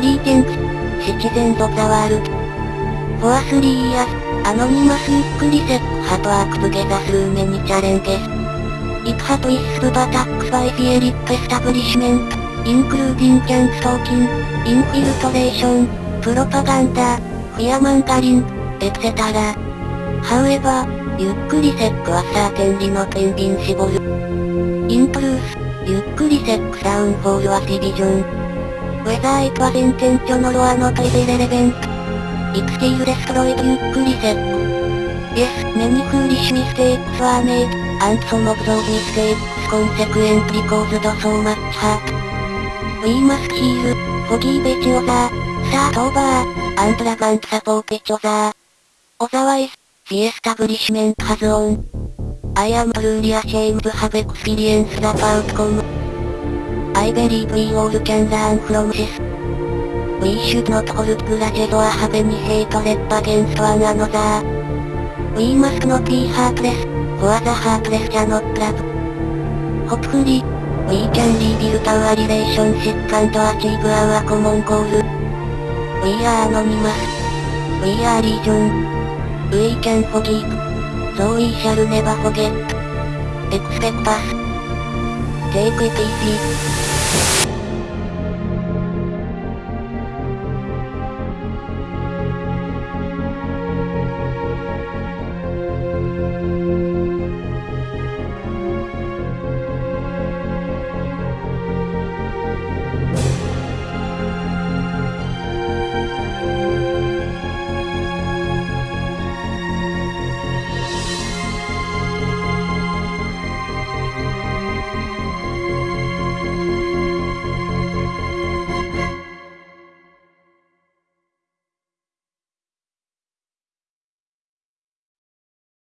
リーテンクス、シチゼンドザワールド。フォアスリーイヤーアノニマスユックリセックハトワークトゥゲザスーメニチャレンゲス。イクハトイスプバタックスバイフィエリップエスタブリシメント、インクルーディンキャンストーキン、インフィルトレーション、プロパガンダ、フィアマンガリン、エクセタラ。ハウエバー、ゆっくりセックはサーテンリのペンビン絞る。イントルース、ゆっくりセックサウンフォールアシビジョン。ウェザーイクアセンテンチョノロアノプリベレレベン。イクシールデストロイデっックリセット。イエス、メニフーリッシュミステイクスワーメイク、アンツォモブゾーミステイクスコンセクエンプリコーズドソーマッチハート。ウィーマスヒール、ホギーベチオザー、サートオーバー、アンプラガンサポーペチョザー。オザワイス、ディエスタブリッシュメントハズオン。I am truly ashamed to have experienced the outcome. I believe we all can learn from this. We should not hold grudges or have any hatred against one another. We must not be heartless, for the heartless cannot love. Hopefully, we can rebuild our relationship and achieve our common goal. We are anonymous. We are legion. We can forgive. So we shall never forget. Expect us. Take it easy. Yeah.